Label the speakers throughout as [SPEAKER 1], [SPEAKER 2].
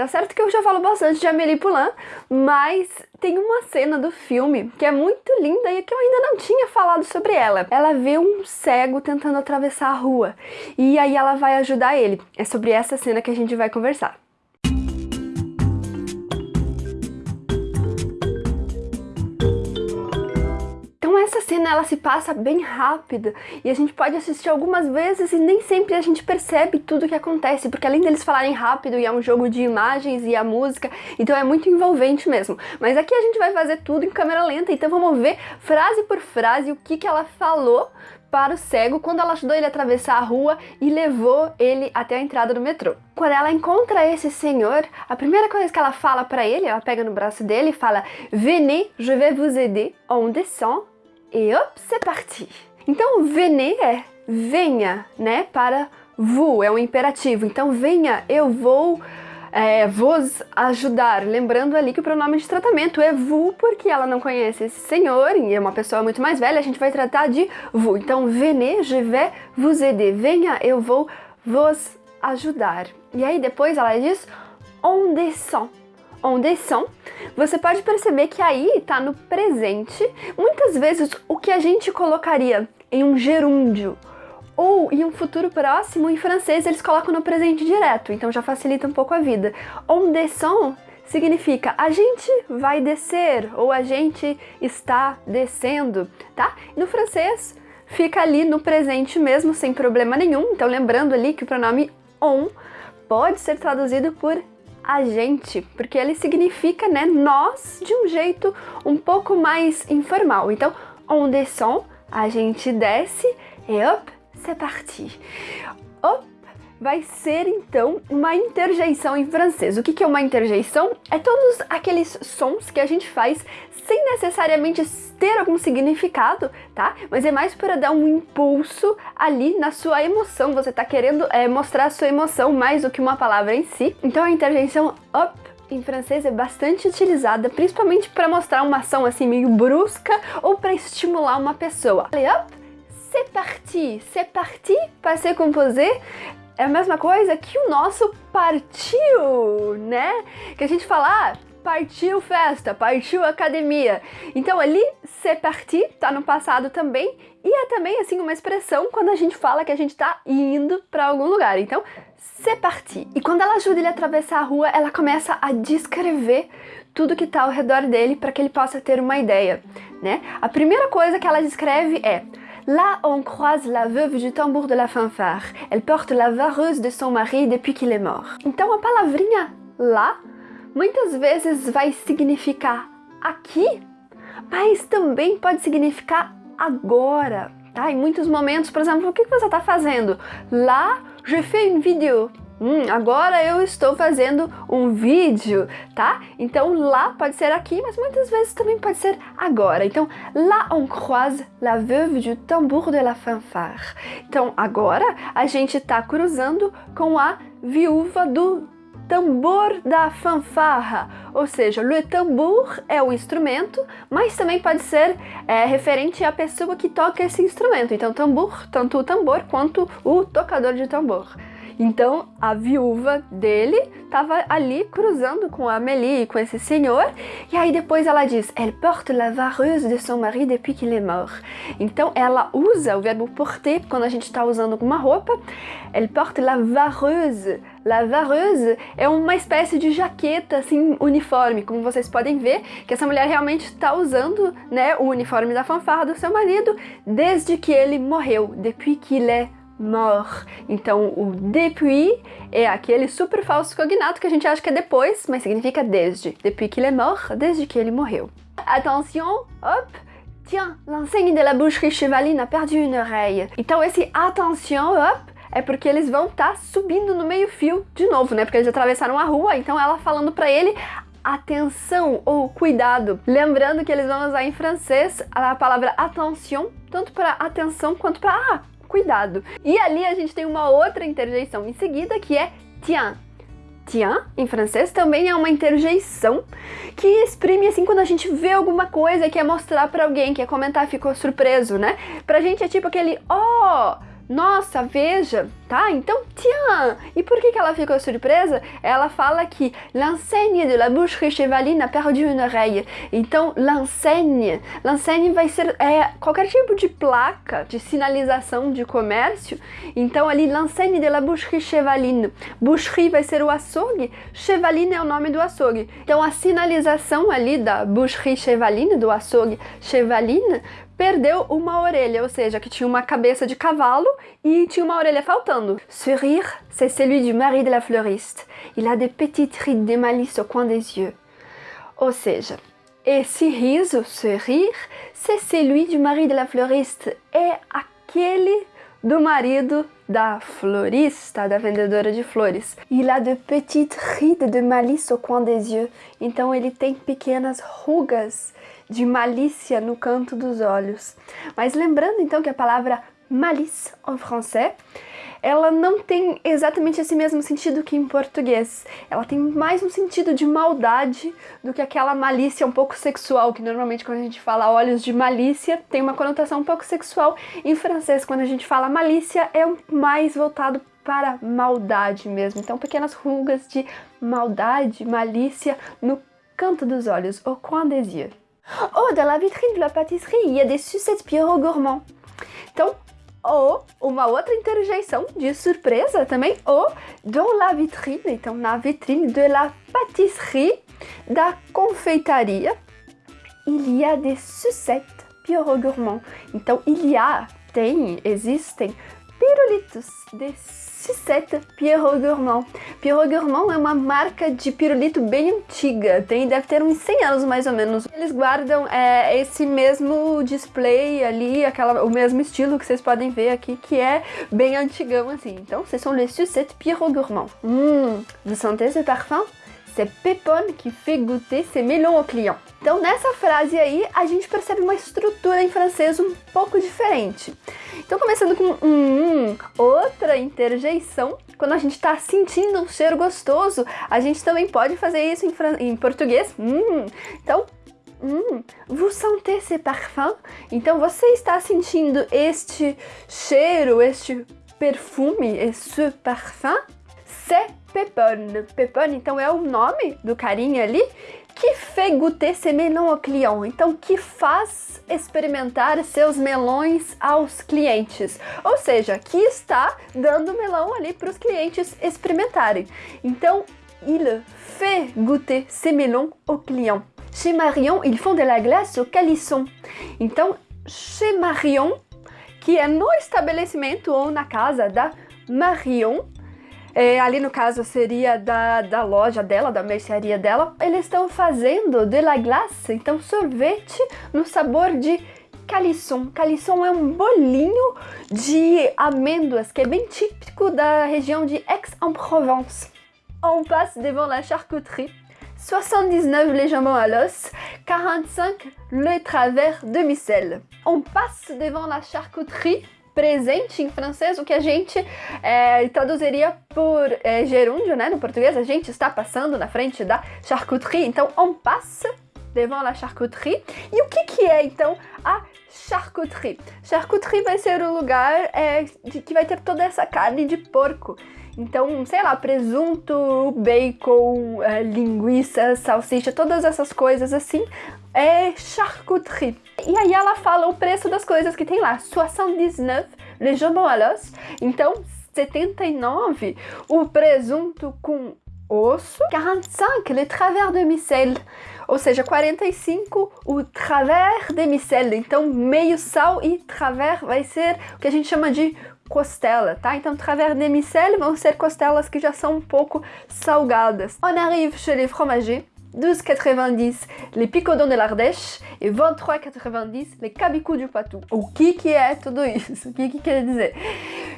[SPEAKER 1] Tá certo que eu já falo bastante de Amélie Poulain, mas tem uma cena do filme que é muito linda e que eu ainda não tinha falado sobre ela. Ela vê um cego tentando atravessar a rua e aí ela vai ajudar ele. É sobre essa cena que a gente vai conversar. Essa cena ela se passa bem rápida e a gente pode assistir algumas vezes e nem sempre a gente percebe tudo que acontece, porque além deles falarem rápido e é um jogo de imagens e a música, então é muito envolvente mesmo. Mas aqui a gente vai fazer tudo em câmera lenta, então vamos ver frase por frase o que, que ela falou para o cego quando ela ajudou ele a atravessar a rua e levou ele até a entrada do metrô. Quando ela encontra esse senhor, a primeira coisa que ela fala para ele, ela pega no braço dele e fala Venez, je vais vous aider, on descend e hop, c'est parti! Então, venez é venha, né, para vous, é um imperativo. Então, venha, eu vou é, vos ajudar. Lembrando ali que o pronome de tratamento é vous, porque ela não conhece esse senhor e é uma pessoa muito mais velha, a gente vai tratar de vous. Então, venez, je vais vous aider. Venha, eu vou vos ajudar. E aí depois ela diz on descend on descend, você pode perceber que aí está no presente, muitas vezes o que a gente colocaria em um gerúndio ou em um futuro próximo, em francês eles colocam no presente direto, então já facilita um pouco a vida. On descend significa a gente vai descer ou a gente está descendo, tá? No francês fica ali no presente mesmo, sem problema nenhum, então lembrando ali que o pronome on pode ser traduzido por a gente, porque ele significa, né, nós de um jeito um pouco mais informal. Então, on descend, a gente desce, e hop, c'est parti. Hop vai ser então uma interjeição em francês. O que é uma interjeição? É todos aqueles sons que a gente faz sem necessariamente ter algum significado, tá? Mas é mais para dar um impulso ali na sua emoção. Você tá querendo é, mostrar a sua emoção mais do que uma palavra em si. Então a interjeição up em francês é bastante utilizada, principalmente para mostrar uma ação assim meio brusca ou para estimular uma pessoa. Allez hop, c'est parti, c'est parti, passé composé, é a mesma coisa que o nosso partiu, né? Que a gente fala, ah, partiu festa, partiu academia. Então ali, c'est parti, tá no passado também, e é também assim uma expressão quando a gente fala que a gente tá indo para algum lugar. Então, c'est parti. E quando ela ajuda ele a atravessar a rua, ela começa a descrever tudo que tá ao redor dele para que ele possa ter uma ideia, né? A primeira coisa que ela descreve é Là, on croise la veuve du tambour de la fanfare. Elle porte la vareuse de son mari depuis qu'il est mort. Então a palavrinha lá muitas vezes vai significar aqui, mas também pode significar agora. Tá? Em muitos momentos, por exemplo, o que você está fazendo? Lá, je fais une vidéo. Hum, agora eu estou fazendo um vídeo, tá? Então lá pode ser aqui, mas muitas vezes também pode ser agora. Então, lá on croise la veuve du tambour de la fanfare. Então agora a gente está cruzando com a viúva do tambor da fanfarra, ou seja, le tambour é o instrumento, mas também pode ser é, referente à pessoa que toca esse instrumento. Então, tambor, tanto o tambor quanto o tocador de tambor. Então a viúva dele estava ali cruzando com a Amélie, com esse senhor, e aí depois ela diz Elle porte la vareuse de son mari depuis qu'il est mort. Então ela usa o verbo porter quando a gente está usando alguma roupa. Elle porte la vareuse. La vareuse é uma espécie de jaqueta assim uniforme, como vocês podem ver, que essa mulher realmente está usando né, o uniforme da fanfarra do seu marido desde que ele morreu, depuis qu'il est mort. Então o depuis é aquele super falso cognato que a gente acha que é depois, mas significa desde. Depuis qu'il est mort, desde que ele morreu. Attention, hop, tiens, l'enseigne de la boucherie Chevaline a perdu une oreille. Então esse attention, hop, é porque eles vão estar tá subindo no meio fio de novo, né? Porque eles atravessaram a rua, então ela falando para ele atenção ou cuidado. Lembrando que eles vão usar em francês a palavra attention, tanto para atenção quanto para ah, cuidado. E ali a gente tem uma outra interjeição em seguida que é tiens. Tiens, em francês, também é uma interjeição que exprime assim quando a gente vê alguma coisa e quer mostrar para alguém, quer comentar, ficou surpreso, né? Pra gente é tipo aquele oh, nossa, veja, tá? Então, tiens! E por que, que ela ficou surpresa? Ela fala que l'enseigne de la boucherie chevaline a perdu une oreille. Então, l'enseigne, l'enseigne vai ser é, qualquer tipo de placa, de sinalização de comércio. Então, ali, l'enseigne de la boucherie chevaline. Boucherie vai ser o açougue, chevaline é o nome do açougue. Então, a sinalização ali da boucherie chevaline, do açougue chevaline, perdeu uma orelha, ou seja, que tinha uma cabeça de cavalo e tinha uma orelha faltando. Ce rire, c'est celui du mari de la fleuriste. Il a des petites rides de malice au coin des yeux. Ou seja, esse riso, ce rire, c'est celui du mari de la fleuriste. É aquele do marido da florista, da vendedora de flores. Il a de petites rides de malice au coin des yeux. Então ele tem pequenas rugas de malícia no canto dos olhos. Mas lembrando então que a palavra malice em francês, ela não tem exatamente esse mesmo sentido que em português. Ela tem mais um sentido de maldade do que aquela malícia um pouco sexual, que normalmente quando a gente fala olhos de malícia tem uma conotação um pouco sexual. Em francês, quando a gente fala malícia, é mais voltado para maldade mesmo. Então, pequenas rugas de maldade, malícia no canto dos olhos, au coin des yeux. Oh, dans la vitrine de la pâtisserie, il y a des sucettes Pierrot gourmand. Então, ou uma outra interjeição de surpresa também, ou dans la vitrine, então na vitrine de la pâtisserie, da confeitaria, il y a des sucettes Pierrot gourmand. Então, il y a, tem, existem pirulitos de sucette Pierrot Gourmand. Pierrot Gourmand é uma marca de pirulito bem antiga, tem, deve ter uns 100 anos mais ou menos. Eles guardam é, esse mesmo display ali, aquela, o mesmo estilo que vocês podem ver aqui, que é bem antigão assim. Então, ce sont les sucettes Pierrot Gourmand. Hum, vous sentez ce parfum? C'est Pepone que fait goûter ses melons au client. Então, nessa frase aí, a gente percebe uma estrutura em francês um pouco diferente. Então, começando com um, outra interjeição, quando a gente está sentindo um cheiro gostoso, a gente também pode fazer isso em, em português. Hum, então, Hum, vous sentez ce parfum? Então você está sentindo este cheiro, este perfume, esse parfum? C'est Pepone. Pepone, então, é o nome do carinha ali que fait goûter ses melons au client. Então, que faz experimentar seus melões aos clientes. Ou seja, que está dando melão ali para os clientes experimentarem. Então, il fait goûter ses melons au client. Chez Marion, ils font de la glace au calisson. Então, chez Marion, que é no estabelecimento ou na casa da Marion, é, ali no caso seria da, da loja dela, da mercearia dela, eles estão fazendo de la glace, então sorvete no sabor de calisson. Calisson é um bolinho de amêndoas que é bem típico da região de Aix-en-Provence. On passe devant la charcuterie. 79 les jambons à l'os, 45 le travers demi-sel. On passe devant la charcuterie presente em francês, o que a gente é, traduziria por é, gerúndio, né? No português, a gente está passando na frente da charcuterie, então on passe devant la charcuterie. E o que, que é então a charcuterie? Charcuterie vai ser o lugar é, de, que vai ter toda essa carne de porco. Então, sei lá, presunto, bacon, é, linguiça, salsicha, todas essas coisas assim, é charcuterie. E aí ela fala o preço das coisas que tem lá, 79 le jambon à l'os. Então, 79 o presunto com osso, 45 le travers de micelle, ou seja, 45 o travers de micelle. Então, meio sal e travers vai ser o que a gente chama de costela, tá? Então, travers de micelle vão ser costelas que já são um pouco salgadas. On arrive chez les fromagers. 12,90 les picodons de l'Ardèche e 23,90 les cabicous du Patou. O que que é tudo isso? O que que quer dizer?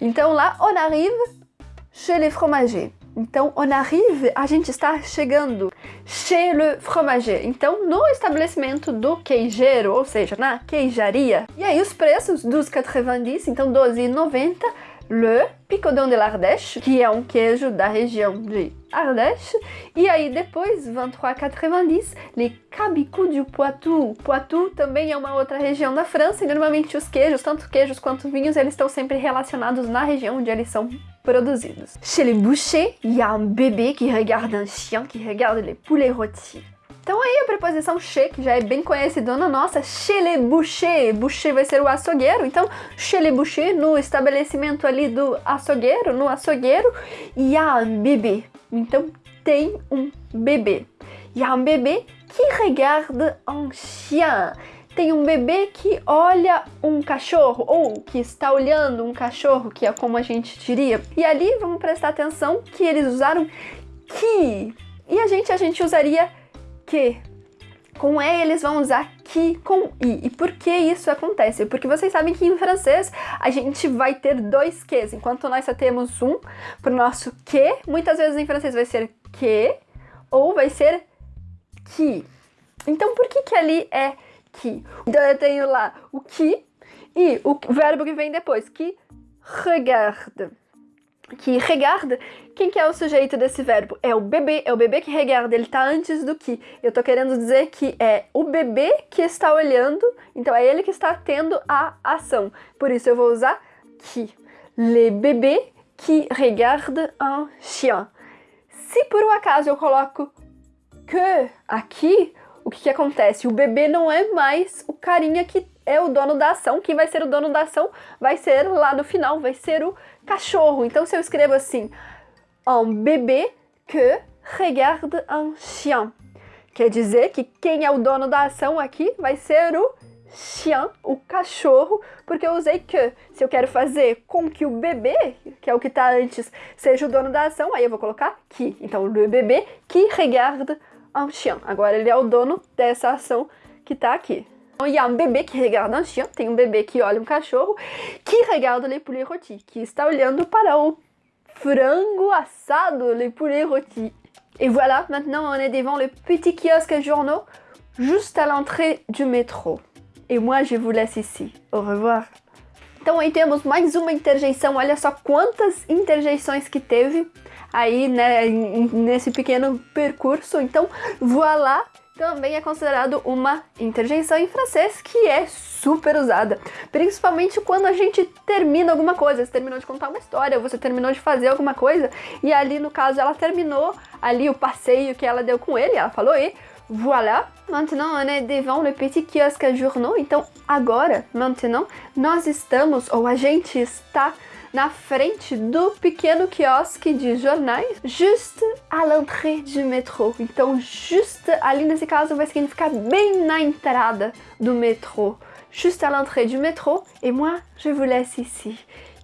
[SPEAKER 1] Então on arrive chez les fromagers. Então, on arrive, a gente está chegando chez le fromager. Então, no estabelecimento do queijeiro, ou seja, na queijaria. E aí os preços dos 12,90, então 12,90 le picodon de l'Ardèche, que é um queijo da região de Ardèche. E aí depois, 23,90, les cabicous du Poitou. Poitou também é uma outra região da França e normalmente os queijos, tanto queijos quanto vinhos, eles estão sempre relacionados na região onde eles são produzidos. Chez les bouchers, il y a un bébé qui regarde un chien qui regarde les poulets rôtis. Então aí a preposição che, que já é bem conhecidona nossa, chez les bouchers, boucher vai ser o açougueiro, então chez les bouchers, no estabelecimento ali do açougueiro, no açougueiro, y a un bébé, então tem um bebê. Y a un bébé qui regarde un chien, tem um bebê que olha um cachorro, ou que está olhando um cachorro, que é como a gente diria. E ali vamos prestar atenção que eles usaram que, e a gente, a gente usaria que. Com E eles vão usar que com I. E por que isso acontece? Porque vocês sabem que em francês a gente vai ter dois Qs, enquanto nós só temos um para o nosso que, muitas vezes em francês vai ser que ou vai ser que. Então por que que ali é que? Então eu tenho lá o que e o verbo que vem depois, que regarde que regarde, quem que é o sujeito desse verbo? É o bebê, é o bebê que regarde, ele está antes do que. Eu estou querendo dizer que é o bebê que está olhando, então é ele que está tendo a ação. Por isso eu vou usar que. Le bébé qui regarde un chien. Se por um acaso eu coloco que aqui, o que, que acontece? O bebê não é mais o carinha que é o dono da ação. Quem vai ser o dono da ação vai ser lá no final, vai ser o cachorro. Então se eu escrevo assim, un bébé que regarde un chien, quer dizer que quem é o dono da ação aqui vai ser o chien, o cachorro, porque eu usei que. Se eu quero fazer com que o bebê, que é o que está antes, seja o dono da ação, aí eu vou colocar que. Então, le bébé qui regarde un chien. Agora ele é o dono dessa ação que está aqui. Y a un bébé qui regarde un tem um bebê que olha um cachorro, qui regarde les poulets rôtis, que está olhando para o frango assado, les poulets rôtis. Et voilà, maintenant on est devant le petit kiosque à journaux, juste à l'entrée du métro. Et moi je vous laisse ici. Au revoir. Então aí temos mais uma interjeição, olha só quantas interjeições que teve aí né, nesse pequeno percurso. Então, voilà também é considerado uma interjeição em francês que é super usada, principalmente quando a gente termina alguma coisa, você terminou de contar uma história, você terminou de fazer alguma coisa, e ali no caso ela terminou ali o passeio que ela deu com ele, ela falou e Voilà, maintenant on est devant le petit kiosque à journaux, então agora, maintenant, nós estamos, ou a gente está na frente do pequeno quiosque de jornais, juste à l'entrée du métro. Então, juste ali nesse caso vai significar bem na entrada do metrô. Juste à l'entrée du métro. Et moi, je vous laisse ici.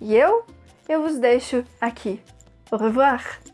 [SPEAKER 1] E eu, eu vos deixo aqui. Au revoir!